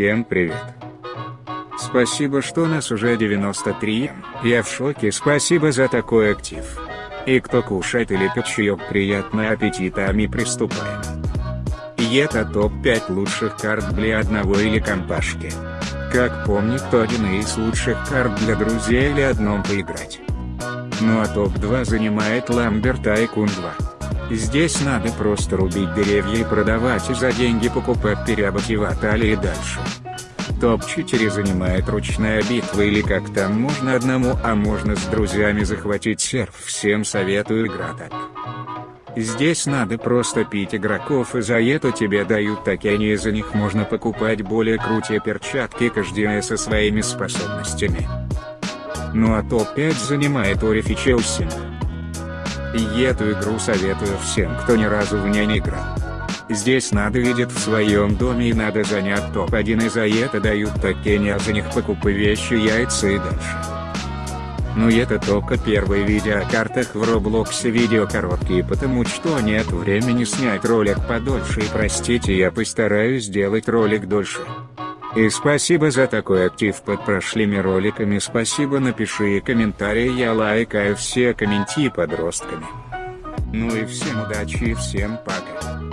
Всем привет. Спасибо, что нас уже 93, я в шоке, спасибо за такой актив. И кто кушает или пьет чаек, приятного аппетита, а мы приступаем. И это топ-5 лучших карт для одного или компашки. Как помнит, то один из лучших карт для друзей или одном поиграть. Ну а топ-2 занимает Ламбер Тайкун 2. Здесь надо просто рубить деревья и продавать и за деньги покупать переобутиватали и дальше. Топ-4 занимает ручная битва или как там можно одному, а можно с друзьями захватить серф. Всем советую игра так. Здесь надо просто пить игроков и за это тебе дают такие за них можно покупать более крутые перчатки каждая со своими способностями. Ну а топ-5 занимает Орифи Челси. И эту игру советую всем кто ни разу в ней не играл. Здесь надо видеть в своем доме и надо занять топ-1 и за это дают такие а за них покупы вещи яйца и дальше. Но ну это только первые видео о картах в Роблоксе видео короткие потому что нет времени снять ролик подольше и простите я постараюсь сделать ролик дольше. И спасибо за такой актив под прошлыми роликами спасибо напиши комментарии я лайкаю все комменти подростками. Ну и всем удачи и всем пока.